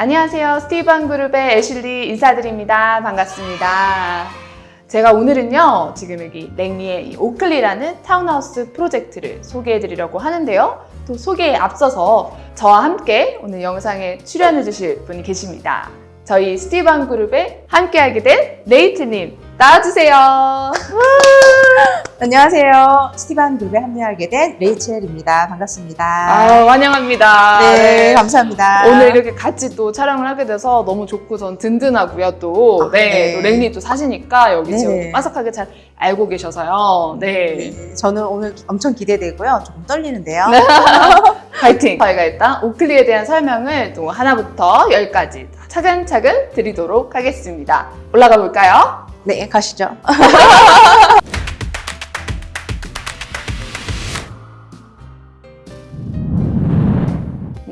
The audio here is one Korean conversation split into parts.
안녕하세요. 스티븐 그룹의 애슐리 인사드립니다. 반갑습니다. 제가 오늘은요, 지금 여기 랭리의 이 오클리라는 타운하우스 프로젝트를 소개해 드리려고 하는데요. 또 소개에 앞서서 저와 함께 오늘 영상에 출연해 주실 분이 계십니다. 저희 스티븐 그룹에 함께하게 된 레이첼님 나와주세요. 안녕하세요. 스티븐 그룹에 합류하게 된 레이첼입니다. 반갑습니다. 아, 환영합니다. 네, 감사합니다. 오늘 이렇게 같이 또 촬영을 하게 돼서 너무 좋고 전 든든하고요 또. 아, 네. 네. 또 랭리 또 사시니까 여기 네. 지금 빠삭하게 잘 알고 계셔서요. 네. 네, 저는 오늘 엄청 기대되고요. 조금 떨리는데요. 파이팅! 저희가 일단 오클리에 대한 설명을 또 하나부터 열까지 차근차근 드리도록 하겠습니다. 올라가 볼까요? 네, 가시죠.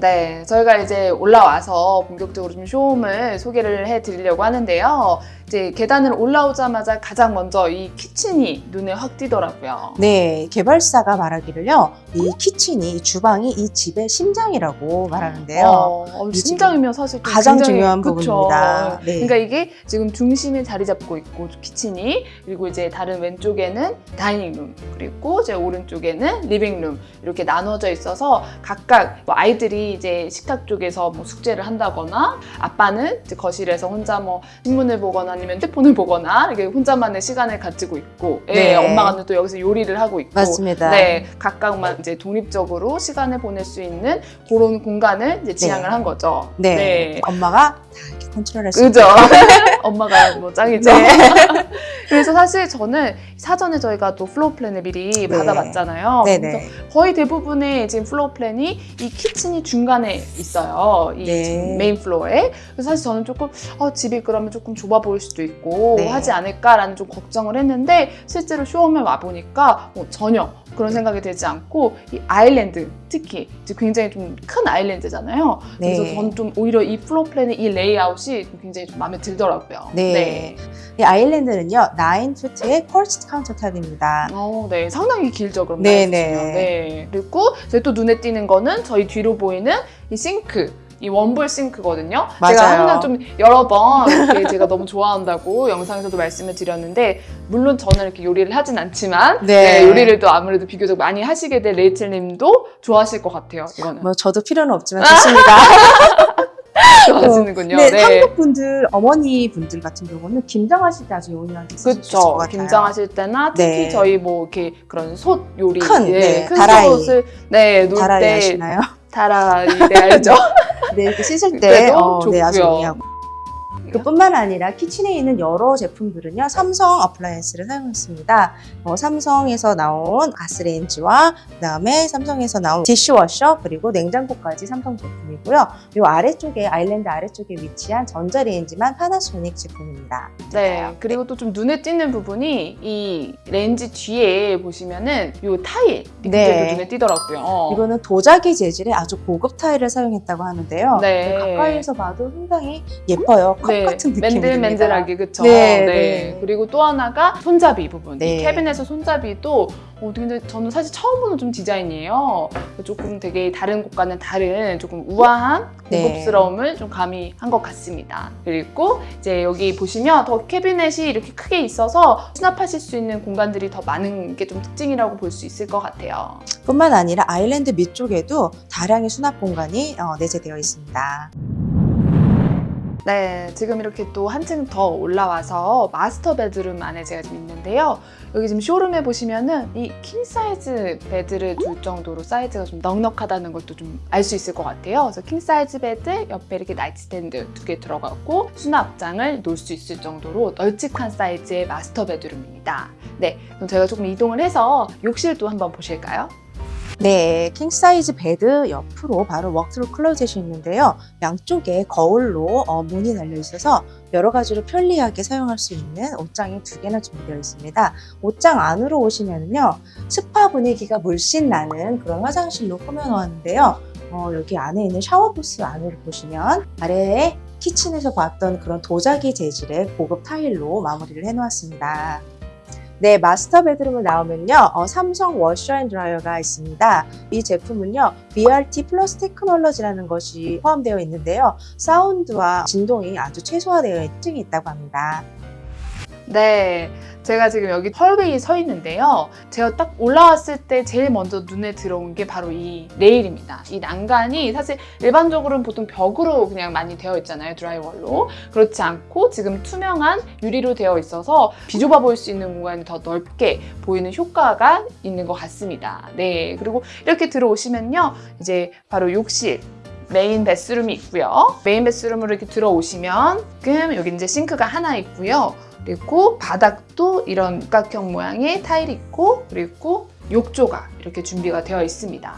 네, 저희가 이제 올라와서 본격적으로 좀 쇼홈을 소개를 해드리려고 하는데요. 이제 계단을 올라오자마자 가장 먼저 이 kitchen이 눈에 확 띄더라고요. 네, 개발사가 말하기를요. 이 kitchen이, 이 주방이 이 집의 심장이라고 말하는데요. 어, 어, 이 심장이면 사실 좀 가장 굉장히- 중요한 그쵸. 부분입니다. 네. 그러니까 이게 지금 중심에 자리 잡고 있고 kitchen이 그리고 이제 다른 왼쪽에는 dining room 그리고 제 오른쪽에는 living room 이렇게 나눠져 있어서 각각 뭐 아이들이 이제 식탁 쪽에서 뭐 숙제를 한다거나 아빠는 거실에서 혼자 뭐 신문을 보거나 아니면 핸드폰을 보거나 이렇게 혼자만의 시간을 가지고 있고 예, 네. 엄마가 또 여기서 요리를 하고 있고 맞습니다. 네, 각각만 이제 독립적으로 시간을 보낼 수 있는 그런 공간을 이제 지향을 한 거죠. 네. 엄마가 다 컨트롤할 수 그죠? 엄마가 뭐 짱이죠. 네. 그래서 사실 저는 사전에 저희가 또 floor plan을 미리 네. 받아봤잖아요. 네네. 그래서 거의 대부분의 지금 floor plan이 이 kitchen이 중간에 있어요. 이 네. main floor에. 그래서 사실 저는 조금 어, 집이 그러면 조금 좁아 보일 수도 있고 네. 하지 않을까라는 좀 걱정을 했는데 실제로 show home에 와 보니까 뭐 전혀 그런 생각이 들지 않고 이 island 특히 이제 굉장히 좀 큰 island잖아요. 그래서 네. 저는 좀 오히려 이 floor plan의 이 레이아웃이 좀 굉장히 좀 마음에 들더라고요. 네. 이 island는요, 9 foot의 quartz countertop입니다. 어, 네. 상당히 길죠, 그럼. 네. 네. 네. 그리고 이제 또 눈에 띄는 거는 저희 뒤로 보이는 이 싱크. 이 one bowl sink거든요. 제가 맞아요. 항상 좀 여러 번 이렇게 제가 너무 좋아한다고 영상에서도 말씀을 드렸는데 물론 저는 이렇게 요리를 하진 않지만 네. 네, 요리를 또 아무래도 비교적 많이 하시게 될 레이첼님도 좋아하실 것 같아요. 이거는 뭐 저도 필요는 없지만 좋습니다. 좋아하시는군요. 네, 네. 한국 분들, 어머니 분들 같은 경우는 김장하실 때 아주 것 그렇죠. 김장하실 때나 특히 네. 저희 뭐 이렇게 그런 솥 요리, 큰, 예, 네, 큰 다라이. 솥을 네, 놓을 때? 다라이 네 알죠. 네, 이렇게 씻을 때 어, 네, 아주 좋고요. 용이하고. 그뿐만 아니라 kitchen에 있는 여러 제품들은요 삼성 appliance를 사용했습니다. 어, 삼성에서 나온 가스레인지와 그 다음에 삼성에서 나온 dishwasher 그리고 냉장고까지 삼성 제품이고요. 이 아래쪽에 island 아래쪽에 위치한 전자레인지만 파나소닉 제품입니다. 네. 그리고 또 좀 눈에 띄는 부분이 이 range 뒤에 보시면은 요 타일 이 네. 눈에 띄더라고요. 이거는 도자기 재질의 아주 고급 타일을 사용했다고 하는데요. 네. 가까이서 봐도 상당히 예뻐요. 컵 같은 느낌이 맨들맨들하게 그쵸. 네, 네, 네. 그리고 또 하나가 손잡이 부분. 네. 이 캐비넷의 손잡이도 어, 근데 저는 사실 처음 보는 좀 디자인이에요. 조금 되게 다른 곳과는 다른 조금 우아한 네. 고급스러움을 좀 가미한 것 같습니다. 그리고 이제 여기 보시면 더 캐비넷이 이렇게 크게 있어서 수납하실 수 있는 공간들이 더 많은 게 좀 특징이라고 볼 수 있을 것 같아요. 뿐만 아니라 island 밑쪽에도 다량의 수납 공간이 어, 내재되어 있습니다. 네, 지금 이렇게 또 한층 더 올라와서 master bedroom 안에 제가 지금 있는데요. 여기 지금 쇼룸에 보시면은 이 king size bed를 둘 정도로 사이즈가 좀 넉넉하다는 것도 좀 알 수 있을 것 같아요. 그래서 king size bed 옆에 이렇게 nightstand 두 개 들어가고 수납장을 놓을 수 있을 정도로 널찍한 사이즈의 master bedroom입니다. 네, 그럼 제가 조금 이동을 해서 욕실도 한번 보실까요? 네, king size bed 옆으로 바로 워크থ루 클로젯이 있는데요. 양쪽에 거울로 어, 문이 달려 있어서 여러 가지로 편리하게 사용할 수 있는 옷장이 두 개나 준비되어 있습니다. 옷장 안으로 오시면요, 스파 분위기가 물씬 나는 그런 화장실로 꾸며놓았는데요. 어, 여기 안에 있는 샤워 부스 안을 보시면 아래에 kitchen에서 봤던 그런 도자기 재질의 고급 타일로 마무리를 해놓았습니다. 네, master bedroom을 나오면요. 어, 삼성 washer and dryer가 있습니다. 이 제품은요. BRT 플러스 테크놀로지라는 것이 포함되어 있는데요. 사운드와 진동이 아주 최소화되어 특징이 있다고 합니다. 네, 제가 지금 여기 헐웨이에 서 있는데요. 제가 딱 올라왔을 때 제일 먼저 눈에 들어온 게 바로 이 레일입니다. 이 난간이 사실 일반적으로는 보통 벽으로 그냥 많이 되어 있잖아요, 드라이월로. 그렇지 않고 지금 투명한 유리로 되어 있어서 비좁아 보일 수 있는 공간이 더 넓게 보이는 효과가 있는 것 같습니다. 네, 그리고 이렇게 들어오시면요. 이제 바로 욕실, main bathroom이 있고요. main bathroom으로 이렇게 들어오시면 지금 여기 이제 싱크가 하나 있고요. 그리고 바닥도 이런 육각형 모양의 타일이 있고 그리고 욕조가 이렇게 준비가 되어 있습니다.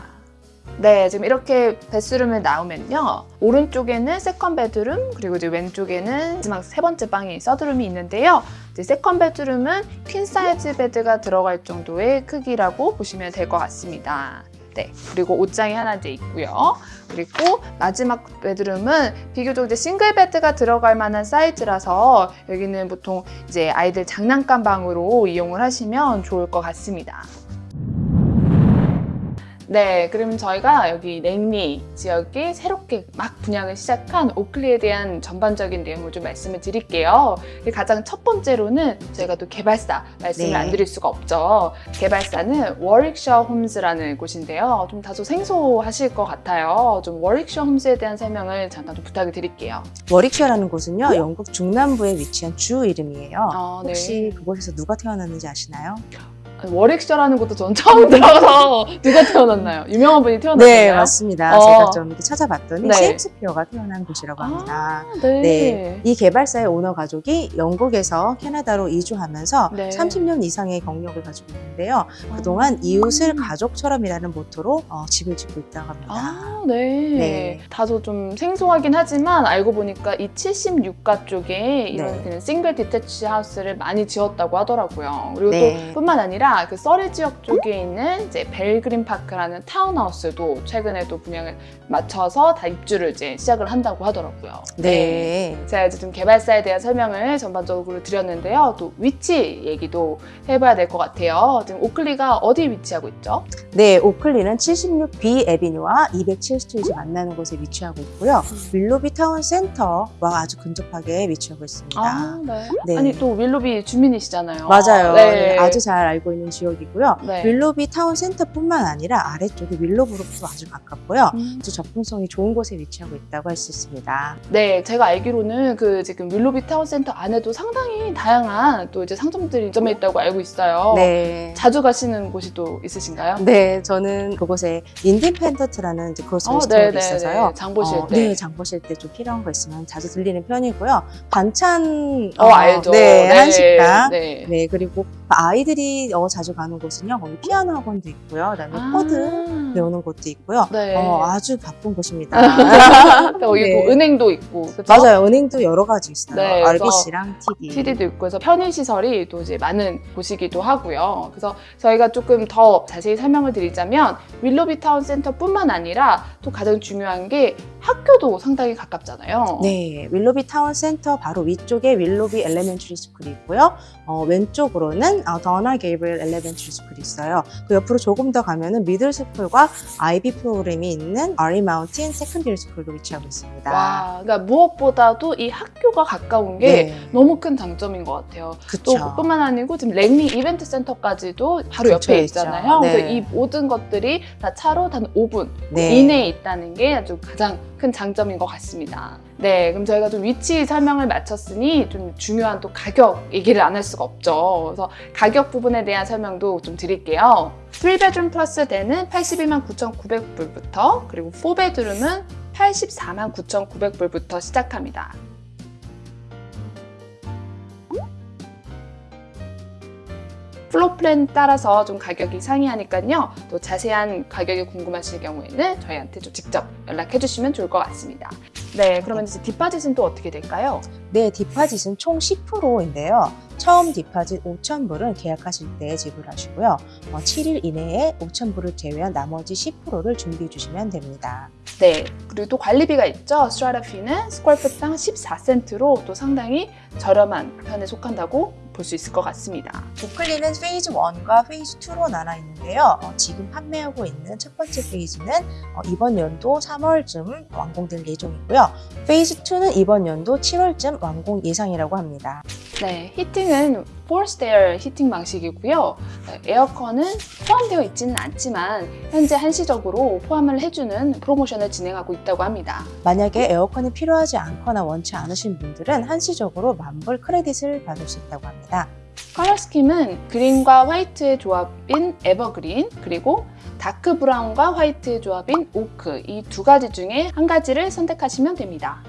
네, 지금 이렇게 bathroom을 나오면요. 오른쪽에는 second bedroom, 그리고 이제 왼쪽에는 마지막 세 번째 방이 third room이 있는데요. 이제 second bedroom은 queen size bed가 들어갈 정도의 크기라고 보시면 될 것 같습니다. 네, 그리고 옷장이 하나 이제 있고요. 그리고 마지막 bedroom은 비교적 이제 single bed가 들어갈 만한 사이즈라서 여기는 보통 이제 아이들 장난감 방으로 이용을 하시면 좋을 것 같습니다. 네, 그럼 저희가 여기 랭리 지역에 새롭게 막 분양을 시작한 오클리에 대한 전반적인 내용을 좀 말씀을 드릴게요. 가장 첫 번째로는 저희가 또 개발사 말씀을 네. 안 드릴 수가 없죠. 개발사는 워릭셔 홈즈라는 곳인데요. 좀 다소 생소하실 것 같아요. 좀 워릭셔 홈즈에 대한 설명을 잠깐 좀 부탁을 드릴게요. 워릭셔라는 곳은요. 영국 중남부에 위치한 주 이름이에요. 아, 혹시 그곳에서 누가 태어났는지 아시나요? 워릭셔라는 것도 전 처음 들어서 누가 태어났나요? 유명한 분이 태어났나요? 네, 맞습니다. 어. 제가 좀 이렇게 찾아봤더니 네. 셰익스피어가 태어난 곳이라고 합니다. 아, 네. 네. 이 개발사의 오너 가족이 영국에서 캐나다로 이주하면서 네. 30년 이상의 경력을 가지고 있는데요. 그동안 이웃을 가족처럼이라는 모토로 어, 집을 짓고 있다고 합니다. 아, 네. 네. 다소 좀 생소하긴 하지만 알고 보니까 이 76가 쪽에 이런 네. single detach house를 많이 지었다고 하더라고요. 그리고 네. 또 뿐만 아니라 그 서리 지역 쪽에 있는 이제 벨그린 파크라는 타운하우스도 최근에 또 분양을 마쳐서 다 입주를 이제 시작을 한다고 하더라고요. 네. 제가 이제 좀 개발사에 대한 설명을 전반적으로 드렸는데요. 또 위치 얘기도 해봐야 될 것 같아요. 지금 오클리가 어디에 위치하고 있죠? 네, 오클리는 76B Avenue와 207 Street 만나는 곳에 위치하고 있고요. 윌로비 타운 센터와 아주 근접하게 위치하고 있습니다. 아, 네. 네. 아니 또 윌로비 주민이시잖아요. 맞아요. 네. 네, 아주 잘 알고 있는 지역이고요. 네. 윌로비 타운 센터뿐만 아니라 아래쪽에 윌로브룩부터 아주 가깝고요. 음. 아주 접근성이 좋은 곳에 위치하고 있다고 할 수 있습니다. 네, 제가 알기로는 그 지금 윌로비 타운 센터 안에도 상당히 다양한 또 이제 상점들이 입점해 있다고 알고 있어요. 네. 자주 가시는 곳이 또 있으신가요? 네, 저는 그곳에 인디펜던트라는 이제 grocery 어, store가 네, 네, 있어서요. 네. 장 보실 어, 때. 네, 장 보실 때 좀 필요한 거 있으면 자주 들리는 편이고요. 반찬 어, 알죠. 네, 한식당. 네. 네, 그리고 아이들이 어, 자주 가는 곳은요. 거기 피아노 학원도 있고요. 그다음에 아. 코드 배우는 곳도 있고요. 네. 어, 아주 바쁜 곳입니다. 여기 네. 또 은행도 있고. 그쵸? 맞아요. 은행도 여러 가지 있어요. 네, RBC랑 TD. TD도 있고 해서 편의 시설이 또 이제 많은 곳이기도 하고요. 그래서 저희가 조금 더 자세히 설명을 드리자면 윌로비 타운 센터뿐만 아니라 또 가장 중요한 게 학교도 상당히 가깝잖아요. 네, 윌로비 타운 센터 바로 위쪽에 윌로비 Elementary School이 있고요. 어, 왼쪽으로는 어, 더나 게이브리엘 Elementary School이 있어요. 그 옆으로 조금 더 가면은 middle school과 IB 프로그램이 있는 R.E. Mountain Secondary School도 위치하고 있습니다. 와, 그러니까 무엇보다도 이 학교가 가까운 게 네, 너무 큰 장점인 것 같아요. 또 그쵸. 뿐만 아니고 지금 랭리 이벤트 센터까지도 바로 근처에 옆에. 있잖아요. 네. 그래서 이 모든 것들이 다 차로 단 5분 네. 이내에 있다는 게 아주 가장 큰 장점인 것 같습니다. 네, 그럼 저희가 좀 위치 설명을 마쳤으니 좀 중요한 또 가격 얘기를 안 할 수가 없죠. 그래서 가격 부분에 대한 설명도 좀 드릴게요. 3 bedroom plus den은 82만 9,900불부터 그리고 4 bedroom은 84만 9,900불부터 시작합니다. floor plan 따라서 좀 가격이 상이하니까요. 또 자세한 가격이 궁금하실 경우에는 저희한테 좀 직접 연락해 주시면 좋을 것 같습니다. 네, 그러면 이제 deposit은 또 어떻게 될까요? 네, deposit은 총 10%인데요. 처음 deposit 5,000불은 계약하실 때 지불하시고요. 어, 7일 이내에 5,000불을 제외한 나머지 10%를 준비해 주시면 됩니다. 네, 그리고 또 관리비가 있죠. strata fee는 square foot당 14센트로 또 상당히 저렴한 편에 속한다고 볼 수 있을 것 같습니다. 오클리는 phase 1과 phase 2로 나눠 있는데요. 어, 지금 판매하고 있는 첫 번째 phase는 어, 이번 연도 3월쯤 완공될 예정이고요. phase 2는 이번 연도 7월쯤 완공 예상이라고 합니다. 네, 히팅은 air 히팅 방식이고요. 네, 에어컨은 포함되어 있지는 않지만 현재 한시적으로 포함을 해주는 프로모션을 진행하고 있다고 합니다. 만약에 에어컨이 필요하지 않거나 원치 않으신 분들은 한시적으로 만불 credit을 받을 수 있다고 합니다. color scheme은 green과 white의 조합인 에버그린 그리고 dark brown과 white의 조합인 오크 이 두 가지 중에 한 가지를 선택하시면 됩니다.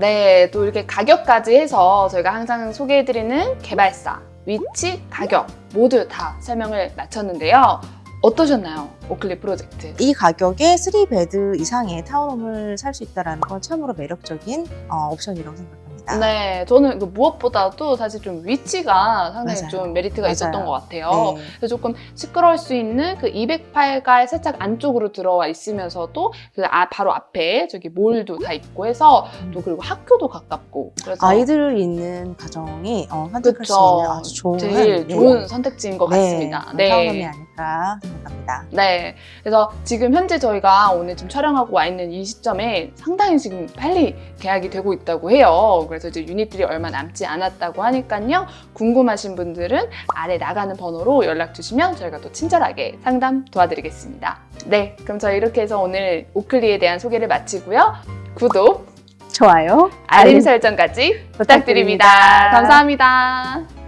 네, 또 이렇게 가격까지 해서 저희가 항상 소개해드리는 개발사, 위치, 가격 모두 다 설명을 마쳤는데요. 어떠셨나요? 오클리 프로젝트. 이 가격에 3 bed 이상의 townhome을 살 수 있다는 건 참으로 매력적인 어, 옵션이라고 생각합니다. 네, 저는 그 무엇보다도 사실 좀 위치가 상당히 맞아요. 좀 메리트가 맞아요. 있었던 것 같아요. 네. 그래서 조금 시끄러울 수 있는 그 208가 살짝 안쪽으로 들어와 있으면서도 그 아, 바로 앞에 저기 mall도 다 있고 해서 또 그리고 학교도 가깝고 그래서 아이들 있는 가정이 어, 선택할 수 그쵸. 있는 아주 좋은 제일 네. 좋은 선택지인 것 같습니다. 네, 아닐까 생각합니다. 네. 그래서 지금 현재 저희가 오늘 지금 촬영하고 와 있는 이 시점에 상당히 지금 빨리 계약이 되고 있다고 해요. 그래서 이제 유닛들이 얼마 남지 않았다고 하니까요. 궁금하신 분들은 아래 나가는 번호로 연락 주시면 저희가 또 친절하게 상담 도와드리겠습니다. 네. 그럼 저희 이렇게 해서 오늘 오클리에 대한 소개를 마치고요. 구독, 좋아요. 알림 설정까지 부탁드립니다. 부탁드립니다. 감사합니다.